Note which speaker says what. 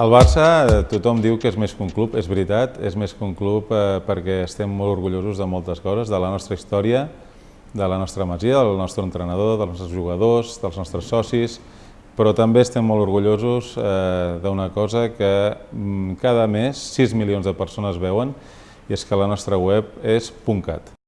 Speaker 1: El Barça, eh, tothom diu que és més que un club, és veritat, és més que un club eh, perquè estem molt orgullosos de moltes coses, de la nostra història, de la nostra masia, del nostre entrenador, dels nostres jugadors, dels nostres socis, però també estem molt orgullosos eh, d'una cosa que mm, cada mes 6 milions de persones veuen, i és que la nostra web és .cat.